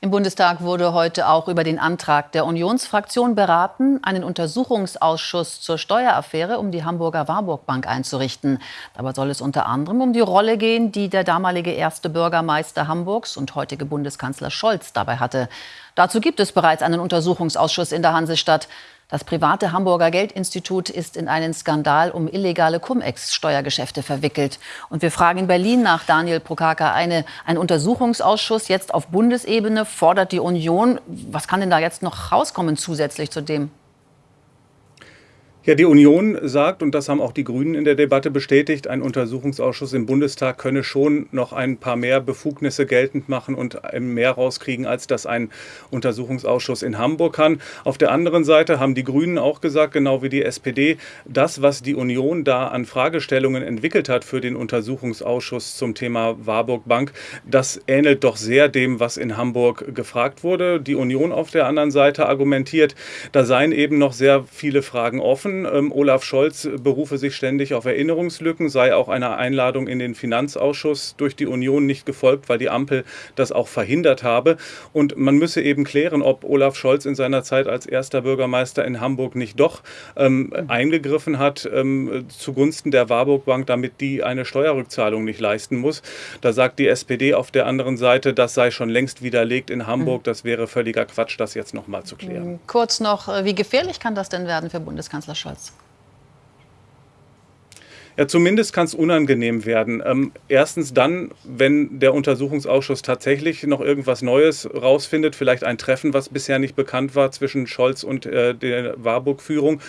Im Bundestag wurde heute auch über den Antrag der Unionsfraktion beraten, einen Untersuchungsausschuss zur Steueraffäre um die Hamburger Warburg Bank einzurichten. Dabei soll es unter anderem um die Rolle gehen, die der damalige erste Bürgermeister Hamburgs und heutige Bundeskanzler Scholz dabei hatte. Dazu gibt es bereits einen Untersuchungsausschuss in der Hansestadt. Das private Hamburger Geldinstitut ist in einen Skandal um illegale Cum-Ex-Steuergeschäfte verwickelt. Und wir fragen in Berlin nach Daniel Prokaka eine, ein Untersuchungsausschuss jetzt auf Bundesebene fordert die Union. Was kann denn da jetzt noch rauskommen zusätzlich zu dem? Ja, die Union sagt, und das haben auch die Grünen in der Debatte bestätigt, ein Untersuchungsausschuss im Bundestag könne schon noch ein paar mehr Befugnisse geltend machen und mehr rauskriegen, als das ein Untersuchungsausschuss in Hamburg kann. Auf der anderen Seite haben die Grünen auch gesagt, genau wie die SPD, das, was die Union da an Fragestellungen entwickelt hat für den Untersuchungsausschuss zum Thema Warburg Bank, das ähnelt doch sehr dem, was in Hamburg gefragt wurde. Die Union auf der anderen Seite argumentiert, da seien eben noch sehr viele Fragen offen. Ähm, Olaf Scholz berufe sich ständig auf Erinnerungslücken, sei auch einer Einladung in den Finanzausschuss durch die Union nicht gefolgt, weil die Ampel das auch verhindert habe. Und man müsse eben klären, ob Olaf Scholz in seiner Zeit als erster Bürgermeister in Hamburg nicht doch ähm, eingegriffen hat ähm, zugunsten der Warburg Bank, damit die eine Steuerrückzahlung nicht leisten muss. Da sagt die SPD auf der anderen Seite, das sei schon längst widerlegt in Hamburg. Mhm. Das wäre völliger Quatsch, das jetzt noch mal zu klären. Kurz noch, äh, wie gefährlich kann das denn werden für Bundeskanzler Scholz? Scholz? Ja, zumindest kann es unangenehm werden. Ähm, erstens dann, wenn der Untersuchungsausschuss tatsächlich noch irgendwas Neues rausfindet, vielleicht ein Treffen, was bisher nicht bekannt war zwischen Scholz und äh, der Warburg-Führung.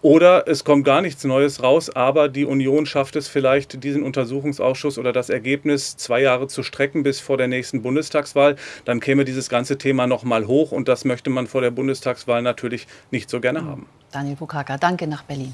Oder es kommt gar nichts Neues raus, aber die Union schafft es vielleicht, diesen Untersuchungsausschuss oder das Ergebnis zwei Jahre zu strecken bis vor der nächsten Bundestagswahl. Dann käme dieses ganze Thema nochmal hoch und das möchte man vor der Bundestagswahl natürlich nicht so gerne haben. Daniel Bukaka, danke nach Berlin.